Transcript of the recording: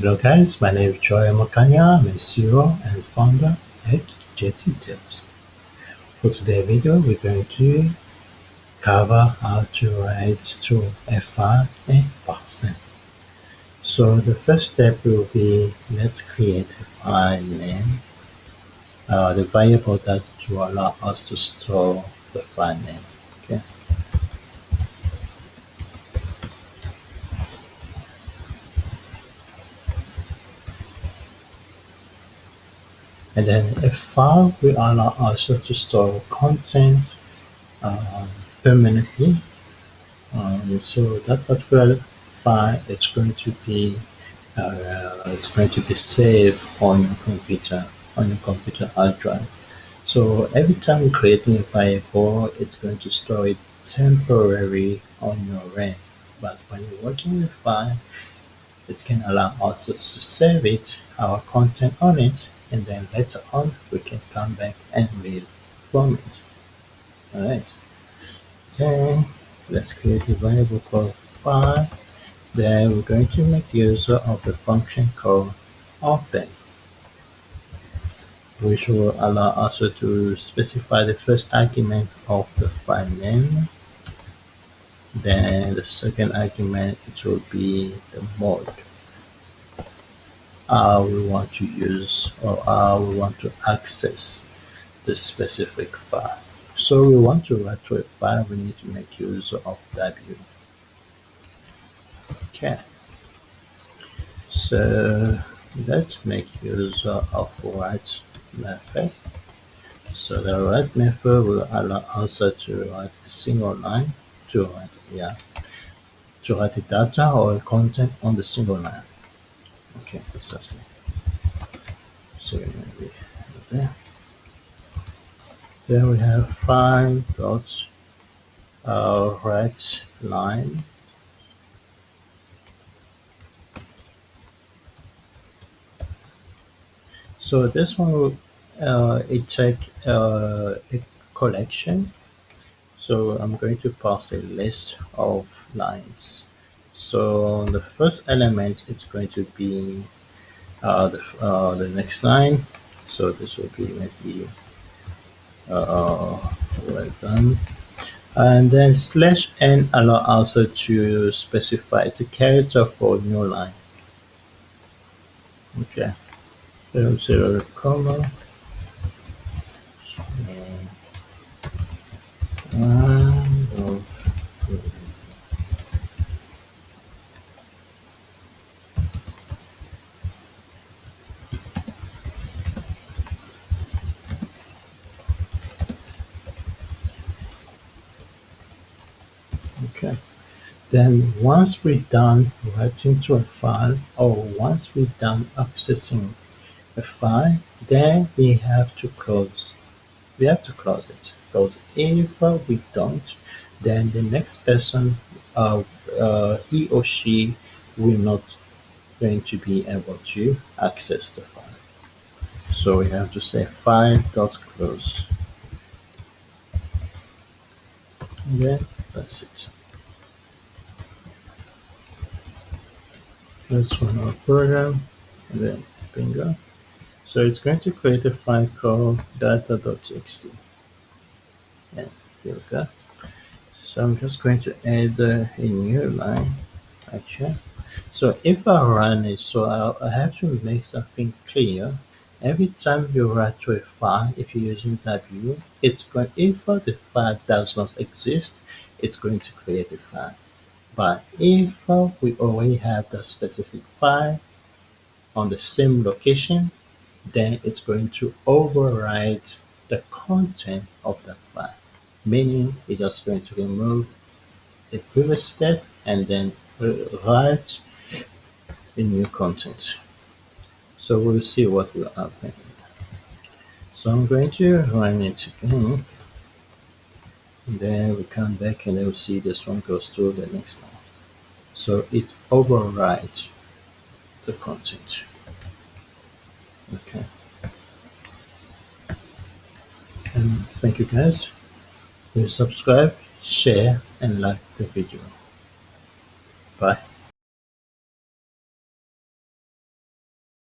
Hello guys, my name is Joy Makanya. I'm a CEO and founder at JT Tips. For today's video, we're going to cover how to write to a file in Python. So the first step will be let's create a file name, uh, the variable that will allow us to store the file name. Okay. And then a file will allow us to store content uh, permanently. Um, so that particular file it's going to be uh, it's going to be saved on your computer on your computer hard drive. So every time you're creating a variable it's going to store it temporarily on your RAM. But when you're working with file it can allow us to save it our content on it and then later on we can come back and read from it. Alright. Then let's create a variable called file. Then we're going to make use of a function called open which will allow us to specify the first argument of the file name then the second argument it will be the mode how we want to use or how we want to access the specific file. So we want to write to a file, we need to make use of W. Okay. So let's make use of write method. So the write method will allow us to write a single line to write yeah to write the data or content on the single line. Okay, exactly. So maybe there. Then we have five dots, uh, right line. So this one will uh, it take uh, a collection. So I'm going to pass a list of lines. So the first element it's going to be uh, the, uh, the next line. So this will be maybe uh, well done. And then slash n allow also to specify it's a character for new line. Okay. Then zero comma. Okay. Then once we're done writing to a file or once we're done accessing a file then we have to close we have to close it because if we don't then the next person uh, uh, he or she will not going to be able to access the file. So we have to say file dot close. Yeah that's it. Let's run our program and then bingo so it's going to create a file called data.txt and here we go. So I'm just going to add uh, a new line actually. So if I run it so I, I have to make something clear. Every time you write to a file if you're using W it's going if the file does not exist it's going to create a file. But if we already have the specific file on the same location then it's going to override the content of that file meaning it's just going to remove the previous text and then write a new content. So we'll see what will happen. So I'm going to run it again. And then we come back and then we'll see this one goes through the next line so it overrides the content okay. And thank you guys. Please subscribe share and like the video. Bye